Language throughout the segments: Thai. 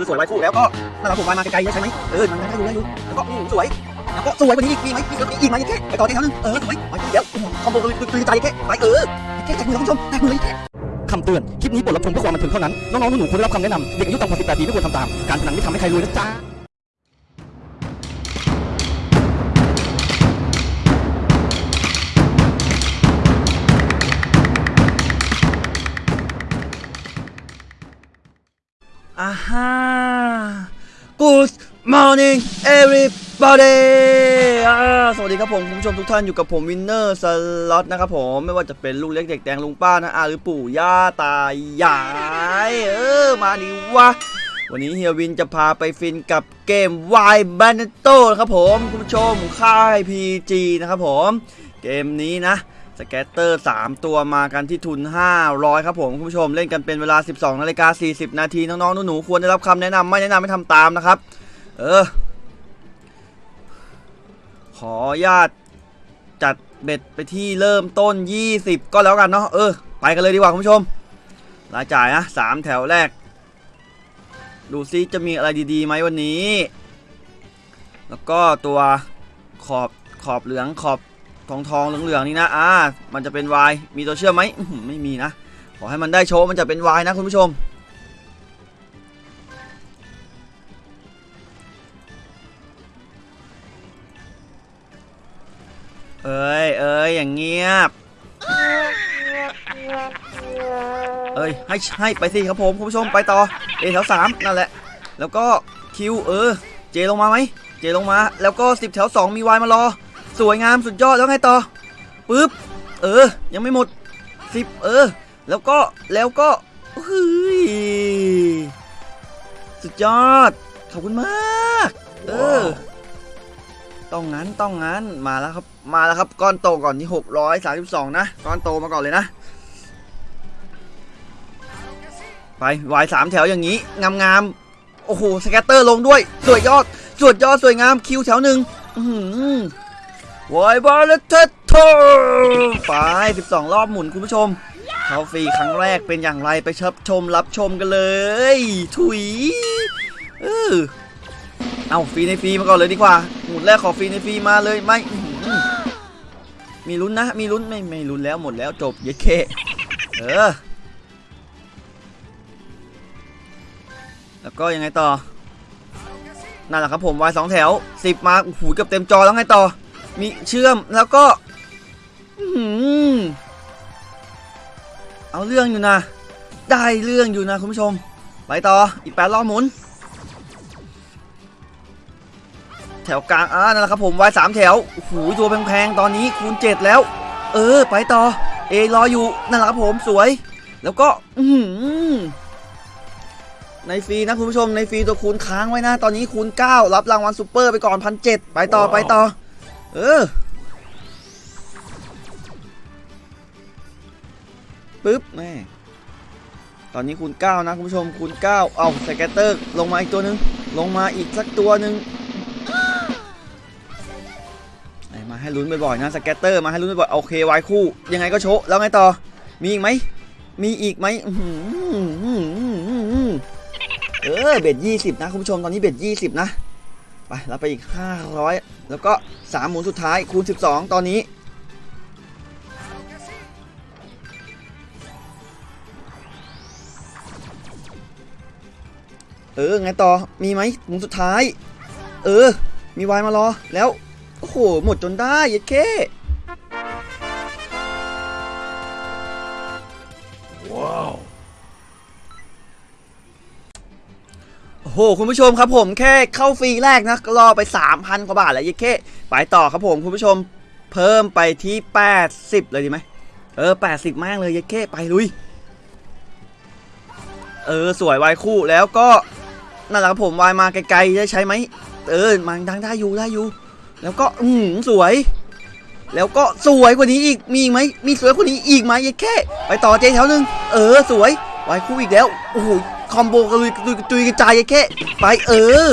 อสวยไว้คู่แล้วก็นั่นแหละผมวายมาไกลๆได้ใช่ไหมเออมันได้อยู่ได้อยู่แล้วก็อืมสวยแล้วก็สวยกว่านี้อีกมีไหมมีอีกไหมแค่ไปต่อที่เท่านึงเออสวยไปเดี๋ยวคอมโบตื่นใจแค่ไปเออแค่แจกมือแล้วคุณผู้ชมแจกมือเลยแค่คำเตือน คลิปนี้บทรับชมเพื่อความบันเทิงเท่านั้น น้องๆหนูๆควรได้รับคำแนะนำเด็กอายุต่ำกว่า18ปีไม่ควรทำตาม การพนันไม่ทำให้ใครรวยนะจ๊ะ อ่าฮะ Good morning everybody สวัสดีครับผมคุณผู้ชมทุกท่านอยู่กับผมวินเนอร์สล็อตนะครับผม ไม่ว่าจะเป็นลูกเล็กเด็กแดงลุงป้านะอาหรือปู่ย่าตายาย เออ มาดิวะ วันนี้เฮียวินจะพาไปฟินกับเกม Y b a n e t o นะครับผม คุณผู้ชมค่าย PG นะครับผม เกมนี้นะ scatter 3 ตัวมากันที่ทุน 500 ครับผมคุณผู้ชมเล่นกันเป็นเวลา 12นาฬิกา40 นาทีน้องๆหนูๆควรได้รับคำแนะนำไม่แนะนำไม่ทำตามนะครับ เออขออญาตจัดเบ็ดไปที่เริ่มต้น 20 ก็แล้วกันเนาะเออ ไปกันเลยดีกว่าคุณผู้ชมรายจ่ายนะสามแถวแรก ดูซิจะมีอะไรดีๆไหมวันนี้ แล้วก็ตัวขอบขอบเหลืองขอบ ทองทองๆเหลืองๆนี่นะอ่ามันจะเป็นวายมีตัวเชื่อมไหมไม่มีนะขอให้มันได้โชว์มันจะเป็นวายนะคุณผู้ชมเอ้ยเอ้ยอย่างเงียบเอ้ยให้ให้ไปสิครับผมคุณผู้ชมไปต่อเอแถวสามนั่นแหละ แล้วก็คิวเออเจลงมาไหมเจลงมา แล้วก็สิบแถวสองมีวายมารอ สวยงามสุดยอดแล้วไงต่อปึ๊บเออ ยังไม่หมดสิบเออ แล้วก็แล้วก็เฮ้ยสุดยอด ขอบคุณมาก เออ ต้องงั้นต้องงั้นมาแล้วครับ มาแล้วครับก้อนโตก่อนที่632นะก้อนโตมาก่อนเลยนะ ไปวายสามแถวอย่างนี้งามๆโอ้โหสแกตเตอร์ลงด้วย สวยยอดสวยยอดสวยงามคิวแถวหนึ่งอื้ อหือวายบอลเทตโตไป12 รอบหมุนคุณผู้ชมเขาฟรีครั้งแรกเป็นอย่างไรไปชับชมรับชมกันเลย ถุยเออเอาฟรีในฟรีมาก่อนเลยดีกว่า หมุนแรกขอฟรีในฟรีมาเลยไม่มีลุ้นนะ มีลุ้นไม่ไม่ลุ้นแล้วหมดแล้วจบเยเคเออ แล้วก็ยังไงต่อนั่นแหละครับผมวายสองแถวสิบมาโอ้โหเกือบเต็มจอแล้วไงต่อ มีเชื่อมแล้วก็เอาเรื่องอยู่นะ ได้เรื่องอยู่นะคุณผู้ชม ไปต่ออีกแปดรอบหมุน แถวกลางอ่านั่นแหละครับผมวายสามแถวโอ้โหตัวแพงๆตอนนี้คูณเจ็ดแล้ว เออ ไปต่อเอรออยู่นั่นแหละครับผมสวย แล้วก็ อืในฟรีนะคุณผู้ชมในฟรีตัวคูณค้างไว้นะ ตอนนี้คูณ9รับรางวัลซูเปอร์ไปก่อนพันเไปต่อไปต่อ เออปึ๊บแม่ตอนนี้คูณ9นะคุณผู้ชมคูณ9เอา scatter ลงมาอีกตัวหนึ่งลงมาอีกสักตัวหนึ่งมาให้ลุ้นบ่อยๆนะ scatter มาให้ลุ้นบ่อยๆโอเควายคู่ ยังไงก็โชว์แล้วไงต่อ มีอีกไหมมีอีกไหมเออ bet ยี่สิบนะคุณผู้ชมตอนนี้ bet ยี่สิบนะ ไปเราไปอีกห้าร้อยแล้วก็สามหมุนสุดท้ายคูณสิบสองตอนนี้ เออ ไงต่อมีไหมหมุนสุดท้าย เออ มีวายมารอ แล้ว โอ้โห หมดจนได้ เยัดเคโอ้โหคุณผู้ชมครับผมแค่เข้าฟรีแรกนะรอไป 3,000 กว่าบาทแล้วยิ่แค่ไปต่อครับผมคุณผู้ชมเพิ่มไปที่ 80 เลยดีไหมเออ 80 มากเลยยิ่แค่ไปลุย เออ สวยวายคู่แล้วก็นั่นแหละครับผมวายมาไกลๆได้ใช้ไหมเออมาดังได้อยู่ได้อยู่ แล้วก็อืมสวย แล้วก็สวยกว่านี้อีกมีอีกไหมมีสวยกว่านี้อีกไหมยิ่แค่ ไปต่อเจแถวหนึ่งเออสวยวายคู่อีกแล้วโอ้โห คอมโบกระลุยกระตุยกระจายยัดแค่ไปเออ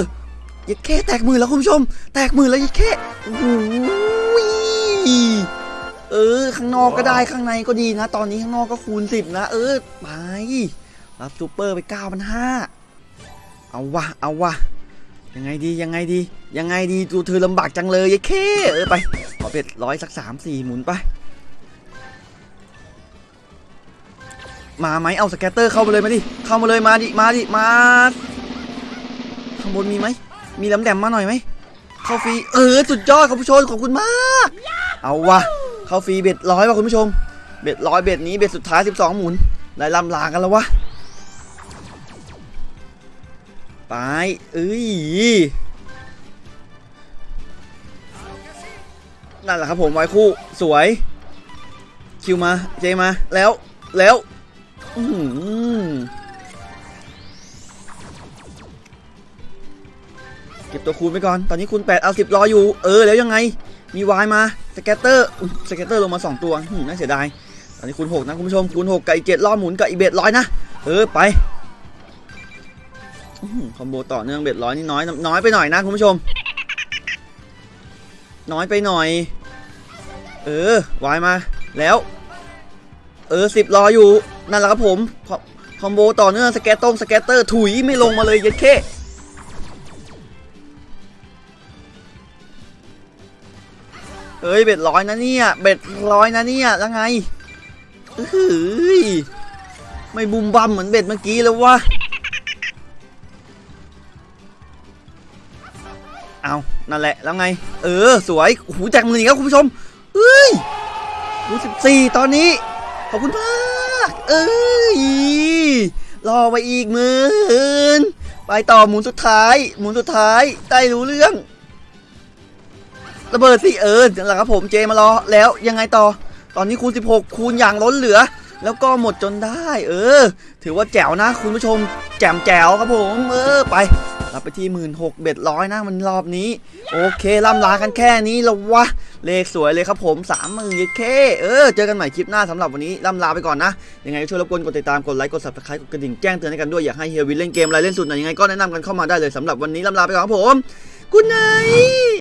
ยัดแค่แตกมือแล้วคุณผู้ชม แตกมือแล้วยัดแค่โอ้โหเออ ข้างนอกก็ได้ข้างในก็ดีนะ ตอนนี้ข้างนอกก็คูณสิบนะ เออ ไป รับซูเปอร์ไปเก้าพันห้าเอาวะเอาวะยังไงดียังไงดี ยังไงดีดูเธอลำบากจังเลยยายเคเออไปขอเป็ดร้อยสักสามสี่หมุนไป มาไหมเอาสแกตเตอร์เข้ามาเลยมาดิ เข้ามาเลยมาดิ มาดิ มา ข้างบนมีไหม มีลำแดมมาหน่อยไหม เข้าฟรี เออ สุดยอดขอบผู้ชมขอบคุณมาก เอาวะ เข้าฟรีเบ็ดร้อยว่ะคุณผู้ชม เบ็ดร้อยเบ็ดนี้เบ็ดสุดท้าย 12 หมุนได้ลำลากันแล้ววะ ไป เอ้ย นั่นแหละครับผมไว้คู่ สวย คิวมา เจมา แล้ว แล้ว อื้อหือเก็บตัวคูณไปก่อน ตอนนี้คูณ8เอา10รออยู่ เออ แล้วยังไง มีวายมา scatter scatter ลงมา 2 ตัวหืมน่าเสียดาย ตอนนี้คูณ6นะคุณผู้ชม คูณ6กับอีก7รอบหมุนกับอีก bet ร้อยนะ เออ ไป combo ต่อเนื่อง bet ร้อยนี่น้อย น้อยไปหน่อยนะคุณผู้ชม น้อยไปหน่อย เออ วายมา แล้ว เออสิบรออยู่ นั่นแหละครับผมคอcombo ต่อเนื่อง scatter ลง scatter ถุยไม่ลงมาเลยเยัดเข้เอ้ย bet ร้อยนะเนี่ย bet ร้อยนะเนี่ยแล้วไงเฮ้ยไม่บุมบัมเหมือน bet เมื่อกี้เลยวะเอานั่นแหละแล้วไง เออสวยโอ้โหแจกมืออีกแล้วคุณผู้ชมเฮ้ยรูสิบสี่ตอนนี้ ขอบคุณมาก เอ้ยรอไปอีกหมื่นไปต่อหมุนสุดท้าย หมุนสุดท้ายได้รู้เรื่อง ระเบิดสิเออนั่นแหละครับผมเจมารอแล้วยังไงต่อ ตอนนี้คูณ 16 คูณอย่างล้นเหลือ แล้วก็หมดจนได้ เออ ถือว่าแจ๋วนะ คุณผู้ชม แจ่มแจ๋วครับผม เออ ไปรับไปที่หมื่นหกเบ็ดร้อยนะมันรอบนี้ โอเคล่ำลากันแค่นี้แล้ววะ เลขสวยเลยครับผมสามหมื่นเยเคเออ เจอกันใหม่คลิปหน้าสำหรับวันนี้ล่ำลาไปก่อนนะ ยังไงก็ช่วยรบกวนกดติดตาม กดไลค์ กด subscribe กดกระดิ่งแจ้งเตือนให้กันด้วย อยากให้เฮียวินเล่นเกมอะไรเล่นสุดไหนยังไงก็แนะนำกันเข้ามาได้เลยสำหรับวันนี้ล่ำลาไปก่อนครับผมกุ๊ดไน